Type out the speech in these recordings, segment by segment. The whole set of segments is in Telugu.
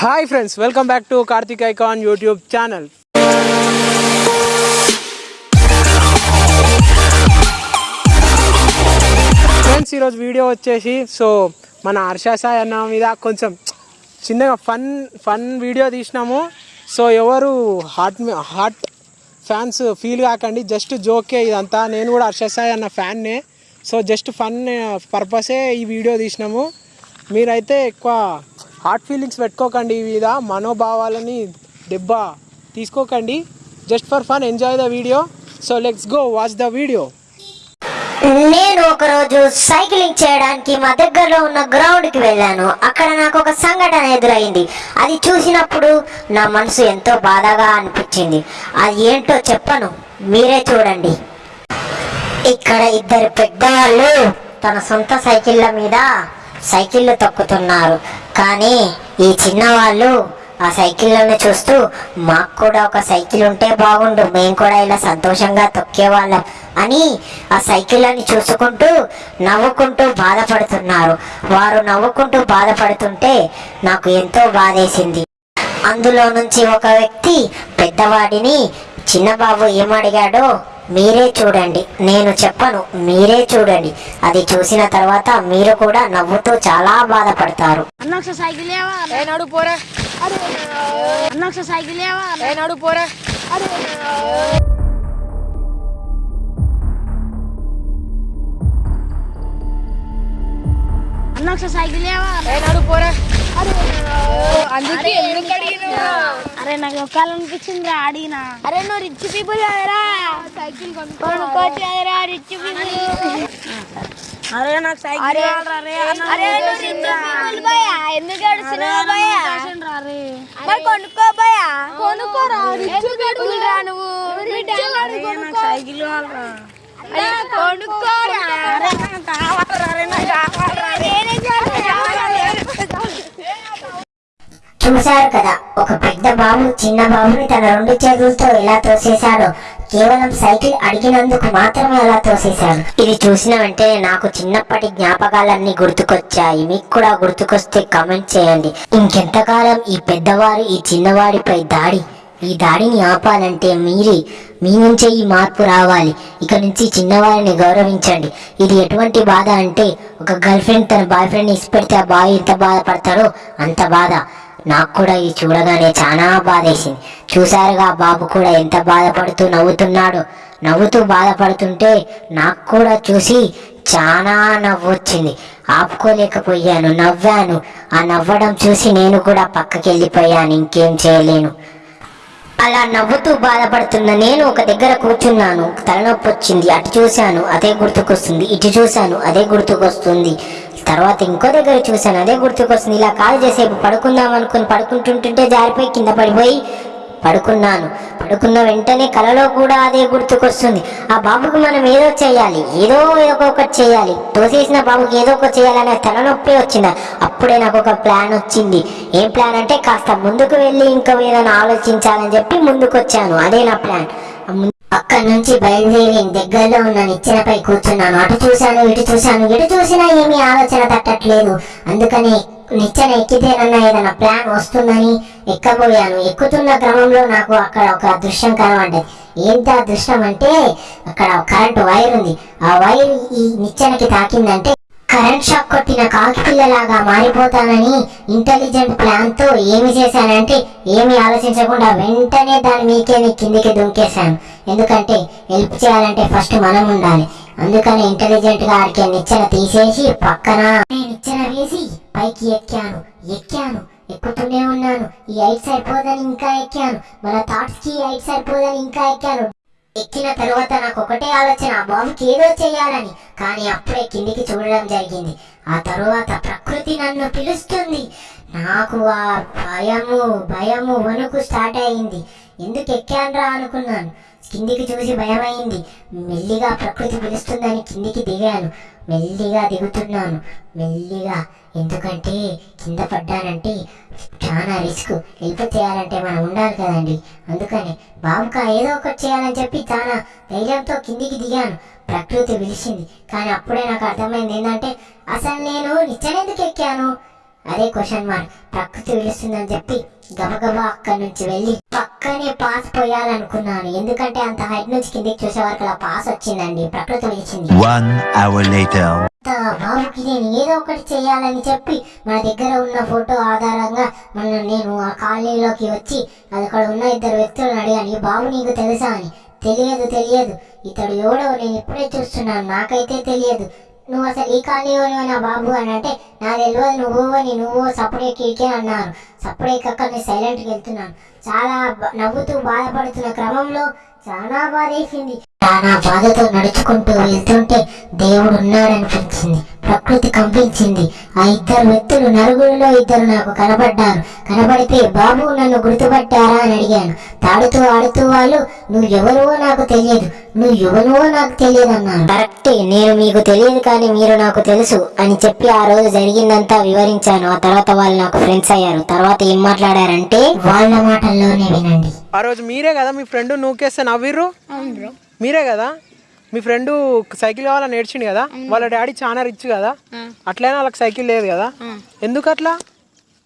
Hi friends welcome back to Karthik icon YouTube channel friends ఈరోజు వీడియో వచ్చేసి సో మన హర్ష అన్న మీద కొంచెం చిన్నగా ఫన్ ఫన్ వీడియో తీసినాము. సో ఎవరు హార్ట్ హార్ట్ ఫ్యాన్స్ ఫీల్ కాకండి జస్ట్ జోకే ఇదంతా. నేను కూడా హర్షసాయ్ అన్న ఫ్యాన్నే. సో జస్ట్ ఫన్ పర్పసే ఈ వీడియో తీసినాము. మీరైతే ఎక్కువ హార్ట్ ఫీలింగ్స్ పెట్టుకోకండి ఈ మీద మనోభావాలని దెబ్బ తీసుకోకండి. Just for fun enjoy the video so let's go watch the video నేను ఒకరోజు సైక్లింగ్ చేయడానికి మా దగ్గరలో ఉన్న గ్రౌండ్కి వెళ్ళాను. అక్కడ నాకు ఒక సంఘటన ఎదురైంది. అది చూసినప్పుడు నా మనసు ఎంతో బాధగా అనిపించింది. అది ఏంటో చెప్పను. మీరే చూడండి. ఇక్కడ ఇద్దరు పెద్దవాళ్ళు తన సొంత సైకిళ్ళ మీద సైకిళ్ళు తొక్కుతున్నారు. కానీ ఈ చిన్నవాళ్ళు ఆ సైకిళ్ళని చూస్తూ మాకు కూడా ఒక సైకిల్ ఉంటే బాగుండు మేము కూడా ఇలా సంతోషంగా తొక్కేవాళ్ళం అని ఆ సైకిళ్ళని చూసుకుంటూ నవ్వుకుంటూ బాధపడుతున్నారు. వారు నవ్వుకుంటూ బాధపడుతుంటే నాకు ఎంతో బాధేసింది. అందులో నుంచి ఒక వ్యక్తి పెద్దవాడిని చిన్నబాబు ఏమడిగాడో మీరే చూడండి. నేను చెప్పను మీరే చూడండి. అది చూసిన తర్వాత మీరు కూడా నవ్వుతూ చాలా బాధపడతారు. అన్న సైకిల్ లేవా? పోరా. సైకిల్ అన్న ఒకసారి సైకిల్ లేవా ఏ నడు పోరా. అందుకే ఎందుకు అడిగినా అరే నాకు ఒక్కాలనిపించింది అడిగినా. అరే నువ్వు రిచ్ పీపుల్ కదరా. సైకిల్ కొనుక్కోవచ్చు కదరా రిచ్ పీపుల్ అరే నాకు సైకిల్ అరే అరే నువ్వు రిచ్ పీపుల్ భయ్యా ఎందుకు మరి కొనుక్కో కొనుక్కోరా రిచ్ పీపుల్ రా. నువ్వు? నాకు సైకిల్ కొనుక్కోరా అరే నాకు కావాలరా అరే నాకు కావాలరా నేనే చూశారు కదా. ఒక పెద్ద బాబు చిన్న బాబుని తన రెండు చేతులతో ఎలా తోసేశాడో కేవలం సైకిల్ అడిగినందుకు మాత్రమే అలా తోసేశాడు. ఇది చూసిన వెంటనే నాకు చిన్నప్పటి జ్ఞాపకాలన్నీ గుర్తుకొచ్చాయి. మీకు కూడా గుర్తుకొస్తే కామెంట్ చేయండి. ఇంకెంతకాలం ఈ పెద్దవారు ఈ చిన్నవాడిపై దాడి ఈ దాడిని ఆపాలంటే మీరే మీ నుంచే ఈ మార్పు రావాలి. ఇక నుంచి చిన్నవారిని గౌరవించండి. ఇది ఎటువంటి బాధ అంటే ఒక గర్ల్ ఫ్రెండ్ తన బాయ్ ఫ్రెండ్ ఇసిపెడితే ఆ బాయ్ ఎంత బాధపడతాడో అంత బాధ. నాకు కూడా ఇది చూడగానే చాలా బాధేసింది. చూశారుగా బాబు కూడా ఎంత బాధపడుతూ నవ్వుతున్నాడు. నవ్వుతూ బాధపడుతుంటే నాకు కూడా చూసి చాలా నవ్వు వచ్చింది ఆపుకోలేకపోయాను నవ్వాను. ఆ నవ్వడం చూసి నేను కూడా పక్కకి వెళ్ళిపోయాను ఇంకేం చేయలేను. అలా నవ్వుతూ బాధపడుతున్న నేను ఒక దగ్గర కూర్చున్నాను. తలనొప్పి వచ్చింది అటు చూశాను అదే గుర్తుకొస్తుంది ఇటు చూశాను అదే గుర్తుకొస్తుంది. తర్వాత ఇంకో దగ్గర చూశాను అదే గుర్తుకొస్తుంది. ఇలా కాల్ చేసేపు పడుకుందాం అనుకుని పడుకుంటుంటుంటే జారిపోయి కింద పడిపోయి పడుకున్నాను. పడుకున్న వెంటనే కలలో కూడా అదే గుర్తుకొస్తుంది. ఆ బాబుకు మనం ఏదో చేయాలి ఏదో ఏదో ఒకటి చేయాలి. తోసేసిన బాబుకి ఏదో ఒకటి చేయాలనే తలనొప్పి వచ్చింది. అప్పుడే నాకు ఒక ప్లాన్ వచ్చింది. ఏం ప్లాన్ అంటే కాస్త ముందుకు వెళ్ళి ఇంకా ఏదైనా ఆలోచించాలని చెప్పి ముందుకు వచ్చాను అదే నా ప్లాన్. అక్కడి నుంచి బయలుదేరి దగ్గరలో ఉన్న నిచ్చెనపై కూర్చున్నాను అటు చూశాను ఇటు చూశాను ఇటు చూసినా ఏమీ ఆలోచన తట్టట్లేదు. అందుకని నిచ్చెన ఎక్కితేనన్నా ఏదైనా ప్లాన్ వస్తుందని ఎక్కబోయాను. ఎక్కుతున్న క్రమంలో నాకు అక్కడ ఒక దృశ్యం కనబడ్డది. ఏంటి ఆ దృశ్యం అంటే అక్కడ కరెంట్ వైర్ ఉంది. ఆ వైర్ ఈ నిచ్చెనకి తాకిందంటే కరెంట్ షాక్ కొట్టిన కాకి పిల్లలాగా మారిపోతానని ఇంటెలిజెంట్ ప్లాన్తో ఏమి చేశానంటే ఏమి ఆలోచించకుండా వెంటనే దాని మీకే కిందికి దుంకేశాను. ఎందుకంటే హెల్ప్ చేయాలంటే ఫస్ట్ మనం ఉండాలి. అందుకని ఇంటెలిజెంట్గా ఆడికే నిచ్చెన తీసేసి పక్కన నిచ్చెన వేసి పైకి ఎక్కాను. ఎక్కాను. ఎక్కుతూనే ఉన్నాను. ఈ ఐట్ సరిపోదని ఇంకా ఎక్కాను. మన థాట్స్కి ఐట్ సరిపోదని ఇంకా ఎక్కాను. ఎక్కిన తర్వాత నాకు ఒకటే ఆలోచన ఆ బాబుకి ఏదో చేయాలని. కానీ అప్పుడే కిందికి చూడడం జరిగింది. ఆ తరువాత ప్రకృతి నన్ను పిలుస్తుంది. నాకు ఆ భయము భయము వణుకు స్టార్ట్ అయింది. ఎందుకు ఎక్కానురా అనుకున్నాను. కిందికి చూసి భయమైంది. మెల్లిగా ప్రకృతి పిలుస్తుందని కిందికి దిగాను. మెల్లిగా దిగుతున్నాను. మెల్లిగా. ఎందుకంటే కింద పడ్డానంటే చాలా రిస్క్. హెల్ప్ చేయాలంటే మనం ఉండాలి కదండి. అందుకని బాబుకా ఏదో ఒకటి చేయాలని చెప్పి చాలా ధైర్యంతో కిందికి దిగాను. ప్రకృతి పిలిచింది. కానీ అప్పుడే నాకు అర్థమైంది ఏంటంటే అసలు నేను నిచ్చెనెందుకు ఎక్కాను? అదే క్వశ్చన్ మార్క్ ప్రకృతి పిలుస్తుందని చెప్పి గబగబా అక్కడి నుంచి వెళ్ళి పక్కనే పాస్ పోయాలనుకున్నాను. ఎందుకంటే అంత హైట్ నుంచి కిందికి చూసే వరకు అలా పాస్ వచ్చిందండి. ప్రకృతి. అంత బాబుకి నేను ఏదో ఒకటి చేయాలని చెప్పి మన దగ్గర ఉన్న ఫోటో ఆధారంగా మన నేను ఆ కాలనీలోకి వచ్చి అది అక్కడ ఉన్న ఇద్దరు వ్యక్తులను అడిగాను ఈ బాబు నీకు తెలుసా? అని. తెలియదు తెలియదు. ఇతడు ఎవడో నేను ఇప్పుడే చూస్తున్నాను. నాకైతే తెలియదు. నువ్వు అసలు ఈ కాలనీలో నా బాబు అని అంటే నా తెలియదు నువ్వు అని నువ్వు సప్పుడే కీకే అన్నారు. సప్పుడే కక్క నేను సైలెంట్కి వెళ్తున్నాను. చాలా నవ్వుతూ బాధపడుతున్న క్రమంలో చాలా బాధ వేసింది చాలా బాధతో నడుచుకుంటూ వెళ్తుంటే దేవుడు ఉన్నాడనిపించింది ప్రకృతి కంపించింది. ఆ ఇద్దరు వ్యక్తులు నలుగురిలో ఇద్దరు నాకు కనబడ్డారు. కనబడితే బాబు నన్ను గుర్తుపట్టారా అని అడిగాను. తాడుతూ ఆడుతూ వాళ్ళు నువ్వు ఎవరువో నాకు తెలియదు. నువ్వు ఎవరువో నాకు తెలియదు అన్నాను కరెక్టే నేను మీకు తెలియదు కానీ మీరు నాకు తెలుసు అని చెప్పి ఆ రోజు జరిగిందంతా వివరించాను. ఆ తర్వాత వాళ్ళు నాకు ఫ్రెండ్స్ అయ్యారు. తర్వాత ఏం మాట్లాడారంటే వాళ్ళ మాటల్లోనే వినండి. ఆ రోజు మీరే కదా మీ ఫ్రెండ్ నూకేస్తే నవ్విర్రు? మీరే కదా? మీ ఫ్రెండ్ సైకిల్ కావాలని నేర్చిండు కదా? వాళ్ళ డాడీ చాలా రిచ్ కదా? అట్లయినా వాళ్ళకి సైకిల్ లేదు కదా? ఎందుకు అట్లా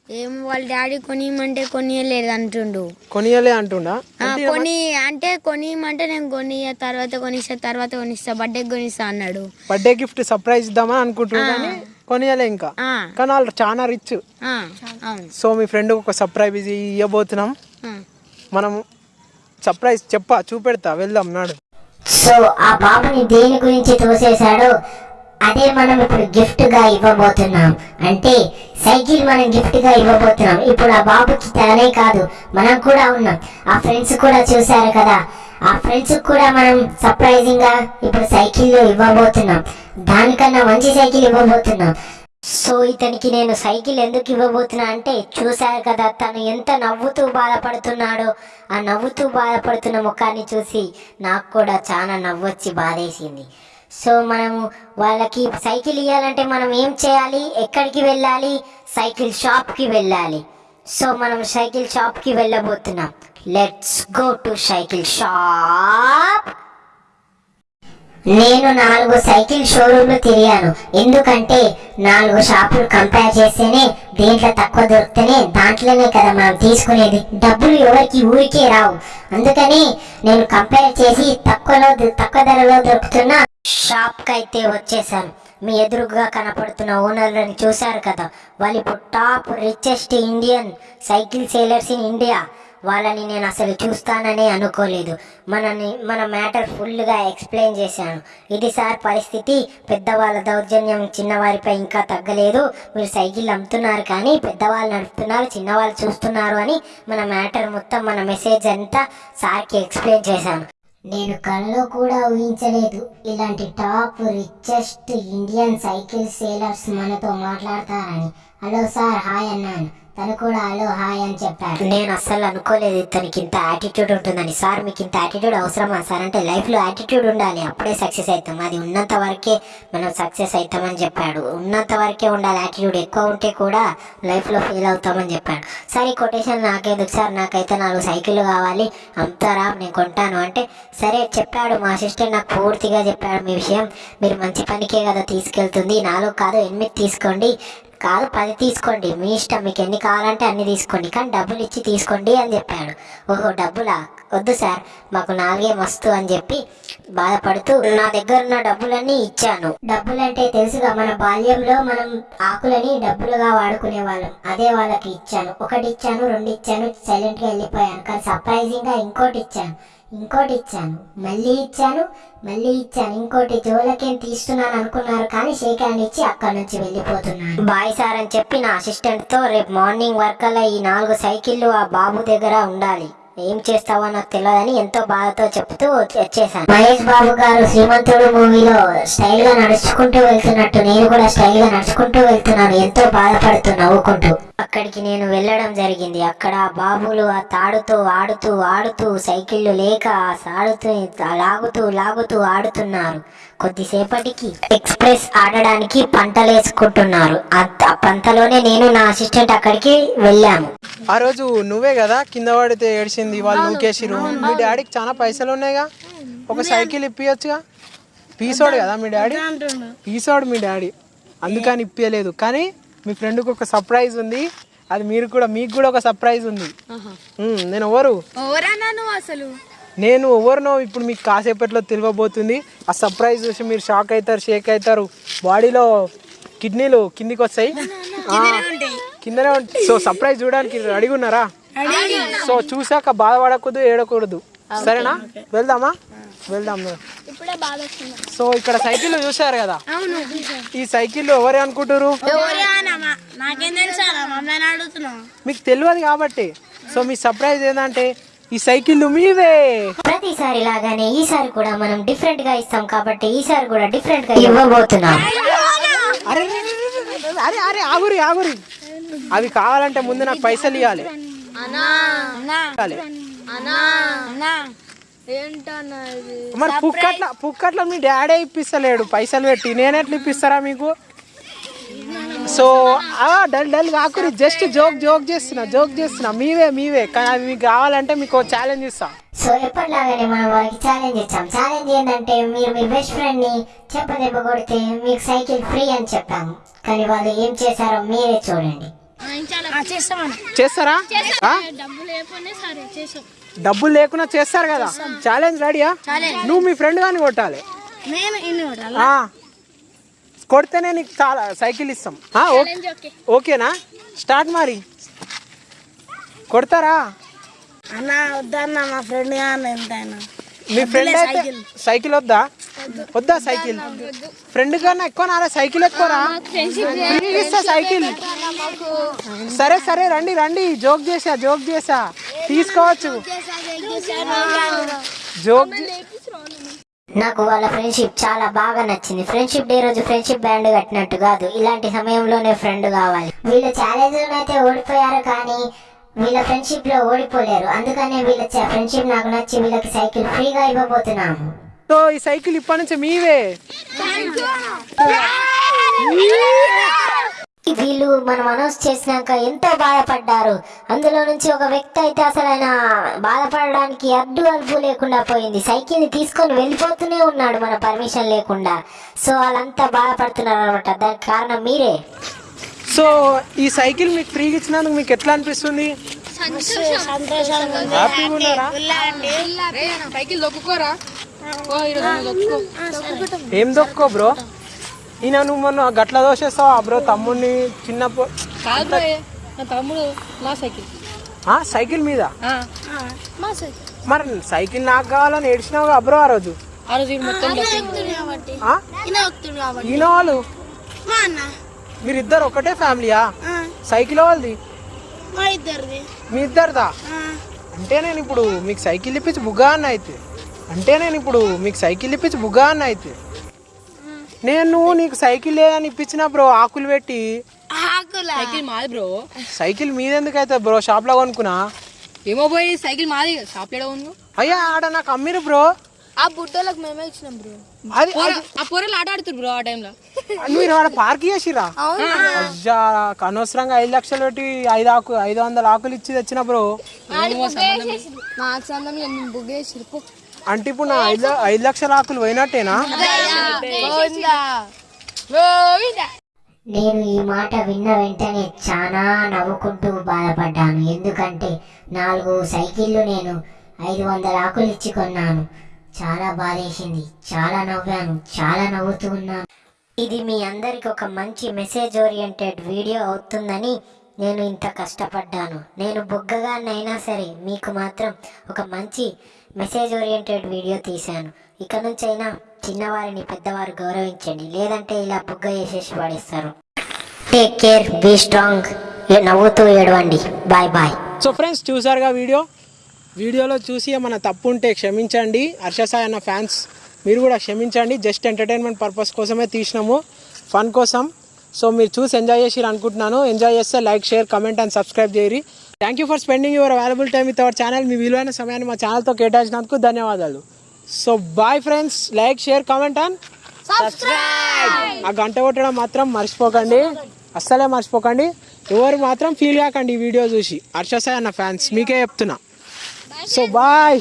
ఏం వాళ్ళ డాడీ కొనియమంటే కొనియలేదు అంటుండు. కొనియలే అంటుండా? కొని అంటే కొనియమంటే నేను కొని తర్వాత కొనిస్తా తర్వాత కొనిస్తా బర్త్డే కొనిస్తా అన్నాడు. బర్త్డే గిఫ్ట్ సర్ప్రైజ్ ఇద్దామని అనుకుంటున్నా కానీ కొనియలే ఇంకా. కానీ వాళ్ళు చాలా రిచ్. సో మీ ఫ్రెండ్ ఒక సర్ప్రైజ్ ఇవ్వబోతున్నాం. మనం సర్ప్రైజ్ చెప్పా చూపెడతా వెళ్దాం నాడు. సో ఆ బాబుని దేని గురించి తోసేశాడో అదే మనం ఇప్పుడు గిఫ్ట్గా ఇవ్వబోతున్నాం. అంటే సైకిల్ మనం గిఫ్ట్గా ఇవ్వబోతున్నాం. ఇప్పుడు ఆ బాబుకి తనే కాదు మనం కూడా ఉన్నాం. ఆ ఫ్రెండ్స్ కూడా చూశారు కదా. ఆ ఫ్రెండ్స్ కూడా మనం సర్ప్రైజింగ్గా ఇప్పుడు సైకిల్ ఇవ్వబోతున్నాం. దానికన్నా మంచి సైకిల్ ఇవ్వబోతున్నాం. సో ఇతనికి నేను సైకిల్ ఎందుకు ఇవ్వబోతున్నా అంటే చూశారు కదా తను ఎంత నవ్వుతూ బాధపడుతున్నాడో. ఆ నవ్వుతూ బాధపడుతున్న ముఖాన్ని చూసి నాకు కూడా చాలా నవ్వొచ్చి బాధేసింది. సో మనము వాళ్ళకి సైకిల్ ఇవ్వాలంటే మనం ఏం చేయాలి? ఎక్కడికి వెళ్ళాలి? సైకిల్ షాప్కి వెళ్ళాలి. సో మనం సైకిల్ షాప్కి వెళ్ళబోతున్నాం. Let's go to cycle shop. నేను నాలుగు సైకిల్ షోరూమ్లు తిరిగాను. ఎందుకంటే నాలుగు షాపులు కంపేర్ చేస్తేనే దీంట్లో తక్కువ దొరికితేనే దాంట్లోనే కదా మనం తీసుకునేది. డబ్బులు ఎవరికి ఊరికే రావు. అందుకని నేను కంపేర్ చేసి తక్కువలో తక్కువ ధరలో దొరుకుతున్న షాప్కి అయితే వచ్చేసాను. మీ ఎదురుగా కనపడుతున్న ఓనర్లను చూశారు కదా. వాళ్ళు ఇప్పుడు top richest Indian cycle sellers in India వాళ్ళని నేను అసలు చూస్తాననే అనుకోలేదు. మనని మన మ్యాటర్ ఫుల్గా ఎక్స్ప్లెయిన్ చేశాను. ఇది సార్ పరిస్థితి. పెద్దవాళ్ళ దౌర్జన్యం చిన్నవారిపై ఇంకా తగ్గలేదు. మీరు సైకిల్ అమ్ముతున్నారు కానీ పెద్దవాళ్ళు నడుపుతున్నారు చిన్నవాళ్ళు చూస్తున్నారు అని మన మ్యాటర్ మొత్తం మన మెసేజ్ అంతా సార్కి ఎక్స్ప్లెయిన్ చేశాను. నేను కళ్ళలో కూడా ఊహించలేదు. ఇలాంటి top richest Indian cycle sellers మనతో మాట్లాడతారని. హలో సార్ హాయ్ అన్నాను. తను కూడా హలో హాయ్ అని చెప్పాడు నేను అస్సలు అనుకోలేదు ఇతనికి ఇంత యాటిట్యూడ్ ఉంటుందని. సార్ మీకు ఇంత యాటిట్యూడ్ అవసరమా? సార్ అంటే లైఫ్లో యాటిట్యూడ్ ఉండాలి. అప్పుడే సక్సెస్ అవుతాం. అది ఉన్నంత వరకే మనం సక్సెస్ అవుతామని చెప్పాడు. ఉన్నంత వరకే ఉండాలి. యాటిట్యూడ్ ఎక్కువ ఉంటే కూడా లైఫ్లో ఫెయిల్ అవుతామని చెప్పాడు. సార్ ఈ కొటేషన్ నాకెందుకు సార్? నాకైతే నాలుగు సైకిళ్ళు కావాలి. అమ్ముతారా నేను కొంటాను. అంటే సరే చెప్పాడు మా అసిస్టెంట్ నాకు పూర్తిగా చెప్పాడు మీ విషయం. మీరు మంచి పనికే కదా తీసుకెళ్తుంది. నాలుగు కాదు ఎనిమిది తీసుకోండి. కాదు పది తీసుకోండి. మీ ఇష్టం మీకు ఎన్ని కావాలంటే అన్ని తీసుకోండి. కానీ డబ్బులు ఇచ్చి తీసుకోండి అని చెప్పాడు. ఓహో డబ్బులా? వద్దు సార్ మాకు నాలుగే మస్తు అని చెప్పి బాధపడుతూ నా దగ్గర ఉన్న డబ్బులన్నీ ఇచ్చాను. డబ్బులంటే తెలుసుగా మన బాల్యంలో మనం ఆకులని డబ్బులుగా వాడుకునే వాళ్ళం. అదే వాళ్ళకి ఇచ్చాను. ఒకటి ఇచ్చాను రెండు ఇచ్చాను సైలెంట్గా వెళ్ళిపోయాను. కానీ సర్ప్రైజింగ్గా ఇంకోటి ఇచ్చాను. ఇంకోటి ఇచ్చాను మళ్ళీ ఇచ్చాను మళ్ళీ ఇచ్చాను. ఇంకోటి జోలకేం తీస్తున్నాను అనుకున్నారు కానీ షేక్ హ్యాండ్ ఇచ్చి అక్కడ నుంచి వెళ్ళిపోతున్నాను. బాయ్ సార్ అని చెప్పి నా అసిస్టెంట్తో రేపు మార్నింగ్ వర్క్ అలా ఈ నాలుగు సైకిళ్ళు ఆ బాబు దగ్గర ఉండాలి. ఏం చేస్తావో నాకు తెలియదని ఎంతో బాధతో చెప్తూ వచ్చేసాను మహేష్ బాబు గారు శ్రీమంతుడు మూవీలో స్టైల్గా నడుచుకుంటూ వెళ్తున్నట్టు నేను కూడా స్టైల్గా నడుచుకుంటూ వెళ్తున్నాను. ఎంతో బాధపడుతూ నవ్వుకుంటూ. అక్కడికి నేను వెళ్ళడం జరిగింది. అక్కడ బాబులు ఆ తాడుతో ఆడుతూ ఆడుతూ సైకిళ్ళు లేక ఆ సాడుతూ లాగుతూ లాగుతూ ఆడుతున్నారు. కొద్దిసేపటికి ఎక్స్ప్రెస్ ఆడడానికి పంటలేసుకుంటున్నారు. ఆ ఆ పంటలోనే నేను నా అసిస్టెంట్ అక్కడికి వెళ్ళాము. ఆ రోజు నువ్వే కదా కింద పడితే ఏడిచింది వాళ్ళు నూకేసిరు మీ డాడీకి చాలా పైసలు ఉన్నాయిగా? ఒక సైకిల్ ఇప్పియొచ్చుగా? పీసోడు కదా మీ డాడీ? పీసోడు మీ డాడీ. అందుకని ఇప్పియలేదు. కానీ మీ ఫ్రెండ్కి ఒక సర్ప్రైజ్ ఉంది. అది మీరు కూడా మీకు కూడా ఒక సర్ప్రైజ్ ఉంది. ఉమ్, నేను ఎవరు? ఎవరన్నా నువ్వు అసలు? నేను ఎవరినో ఇప్పుడు మీకు కాసేపట్లో తెలియబోతుంది. ఆ సర్ప్రైజ్ చూసి మీరు షాక్ అవుతారు షేక్ అవుతారు. బాడీలో కిడ్నీలు కిందికి వస్తాయి. ఆ, కిందనే ఉంటాయి. సో సర్ప్రైజ్ చూడడానికి రెడీగా ఉన్నారా? సో చూసాక బాధపడకూడదు ఏడకూడదు. సరేనా? వెళ్దామా? వెళ్దాం ఇప్పుడే బాధ వస్తుంది. సో ఇక్కడ సైకిల్ చూసారు కదా? అవును. ఈ సైకిల్ ఎవరే అనుకుంటారు మీకు తెలియదు కాబట్టి. సో మీ సర్ప్రైజ్ ఏంటంటే ఈ సైకిల్ మీవే. ప్రతిసారి లాగానే ఈసారి కూడా మనం డిఫరెంట్గా ఇస్తాం కాబట్టి ఈసారి కూడా డిఫరెంట్గా ఇవ్వబోతున్నాం. అరే అరే, అరే, అరే అరే ఆగురి ఆగురి. అవి కావాలంటే ముందు నాకు పైసలు ఇవ్వాలి అన్నా. అన్నా. ఇవ్వాలి. అన్నా అన్నా ఏంటన్నా ఇది మరి పుక్కట్ల పుక్కట్ల మీ డాడీ ఇప్పిస్తలేడు. పైసలు పెట్టి. నేను ఎట్లా ఇప్పిస్తారా మీకు? సో ఆ, డల్ డల్ కాకురి జస్ట్ జోక్ జోక్ చేస్తున్నా జోక్ చేస్తున్నా. మీవే మీవే. కానీ అవి మీకు కావాలంటే మీకు ఛాలెంజ్ ఇస్తా. సో ఎప్పటిలాగానే మనం వాళ్ళకి ఛాలెంజ్ ఇచ్చాం ఛాలెంజ్ ఏంటంటే మీరు మీ బెస్ట్ ఫ్రెండ్ని చెప్పదెబ్బ కొడితే మీకు సైకిల్ ఫ్రీ అని చెప్పాము కానీ వాళ్ళు ఏం చేశారో మీరే చూడండి. చేస్తారా? డబ్బులు లేకుండా చేస్తారు కదా. ఛాలెంజ్ రెడీయా నువ్వు మీ ఫ్రెండ్ కానీ కొట్టాలి. కొడితేనే నీకు చాలా సైకిల్ ఇస్తాం. ఓకేనా? స్టార్ట్ మరి. కొడతారా? అన్న వద్దన్న మా ఫ్రెండ్ ఎంతైనా. మీ ఫ్రెండ్ అయితే సైకిల్ వద్దా? వద్దా. సైకిల్ ఫ్రెండ్ కన్నా ఎక్కువ నారా సైకిల్ ఎక్కువరా? ఇస్తా సైకిల్ సరే సరే రండి రండి. జోక్ చేసా జోక్ చేసా తీసుకోవచ్చు. జోక్ నాకు వాళ్ళ ఫ్రెండ్షిప్ చాలా బాగా నచ్చింది. ఫ్రెండ్షిప్ డే రోజు ఫ్రెండ్షిప్ బ్యాండ్ కట్టినట్టు కాదు. ఇలాంటి సమయంలోనే ఫ్రెండ్ కావాలి. వీళ్ళు ఛాలెంజ్ అయితే ఓడిపోయారు కానీ వీళ్ళ ఫ్రెండ్షిప్లో ఓడిపోలేరు. అందుకనే వీళ్ళ ఫ్రెండ్షిప్ నాకు నచ్చి వీళ్ళకి సైకిల్ ఫ్రీగా ఇవ్వబోతున్నాము. సో ఈ సైకిల్ ఇప్పటి నుంచి మీవే. వీళ్ళు మనం అనౌన్స్ చేసినాక ఎంతో బాధపడ్డారు. అందులో నుంచి ఒక వ్యక్తి అయితే అసలు ఆయన బాధపడడానికి అడ్డు అదుపు లేకుండా పోయింది. సైకిల్ని తీసుకొని వెళ్ళిపోతూనే ఉన్నాడు మన పర్మిషన్ లేకుండా. సో వాళ్ళంతా బాధపడుతున్నారు అనమాట దానికి కారణం మీరే. సో ఈ సైకిల్ మీకు ఫ్రీగా ఇచ్చినందుకు మీకు ఎట్లా అనిపిస్తుంది? హ్యాపీగా ఉన్నారా? సైకిల్ దొక్కుకోరా ఓ ఈరోజు దొక్కుకో ఏం దొక్కో బ్రో? ఈయన నువ్వు మొన్న గట్ల దోషేస్తావా బ్రో? తమ్ముడిని చిన్న పో- కాదు బ్రో నా తమ్ముడు నా సైకిల్. ఆ, సైకిల్ మీద? మా సైకిల్. మరి సైకిల్ నాకు కావాలని ఏడ్చినావు బ్రో ఆ రోజు? ఈయన వాళ్ళు? మా అన్న. మీరిద్దరు ఒకటే ఫ్యామిలీయా? సైకిల్ వాళ్ళది? మా ఇద్దరిది. మీ ఇద్దరిదా? అంటే నేను ఇప్పుడు మీకు సైకిల్ ఇప్పించి బుగ్గా అన్న అయితే. అంటే నేను ఇప్పుడు మీకు సైకిల్ ఇప్పించి బుగ్గా అన్న అయితే. నేను నీకు సైకిల్ లేదని ఇప్పించిన బ్రో ఆకులు పెట్టి. ఆకులా? సైకిల్ మాది బ్రో. సైకిల్ మీదెందుకు అయితే బ్రో షాప్లో కొనుక్కున్నా? ఏమో పోయి సైకిల్ మాది షాప్లో ఉంది అయ్యా ఆడ నాకు అమ్మిరు బ్రో. ఆ బుట్టలకు మేమే ఇచ్చినాం బ్రో. అది ఆ పొరలు ఆట ఆడుతున్నారు బ్రో ఆ టైంలో. మీరు ఆడ పార్క్ చేసిరా అనవసరంగా ఐదు లక్షలు పెట్టి ఐదు ఆకు ఐదు వందల ఆకులు ఇచ్చి తెచ్చిన బ్రో. చేసి అంటే ఇప్పుడు నా ఐదు ఐదు లక్షల ఆకులు పోయినట్టేనా? నేను ఈ మాట విన్న వెంటనే చాలా నవ్వుకుంటూ బాధపడ్డాను. ఎందుకంటే నాలుగు సైకిళ్ళు నేను ఐదు వందల ఆకులు ఇచ్చి కొన్నాను. చాలా బాధేసింది. చాలా నవ్వాను. చాలా నవ్వుతూ ఉన్నాను. ఇది మీ అందరికి ఒక మంచి మెసేజ్ ఓరియంటెడ్ వీడియో అవుతుందని నేను ఇంత కష్టపడ్డాను. నేను బొగ్గగానైనా సరే మీకు మాత్రం ఒక మంచి మెసేజ్ ఓరియంటెడ్ వీడియో తీశాను. ఇక నుంచైనా చిన్నవారిని పెద్దవారు గౌరవించండి. లేదంటే ఇలా బుగ్గ వేసేసి పడేస్తారు. టేక్ కేర్ బీ స్ట్రాంగ్ నవ్వుతూ ఏడవండి. బాయ్ బాయ్ సో ఫ్రెండ్స్ చూసారుగా వీడియో? వీడియోలో చూసి ఏమైనా తప్పు ఉంటే క్షమించండి. హర్షసాయి అన్న ఫ్యాన్స్ మీరు కూడా క్షమించండి. జస్ట్ ఎంటర్టైన్మెంట్ పర్పస్ కోసమే తీసినాము. ఫన్ కోసం సో మీరు చూసి ఎంజాయ్ చేసి అనుకుంటున్నాను. ఎంజాయ్ చేస్తే like share comment and subscribe చేయరి thank you for spending your available time with our channel మీ విలువైన సమయాన్ని మా ఛానల్తో కేటాయించినందుకు ధన్యవాదాలు. So bye friends like share comment and ఆ గంట కొట్టడం మాత్రం మర్చిపోకండి. అస్సలే మర్చిపోకండి. ఎవరు మాత్రం ఫీల్ కాకండి ఈ వీడియో చూసి. హర్ష సాయి అన్న ఫ్యాన్స్ మీకే చెప్తున్నా. So bye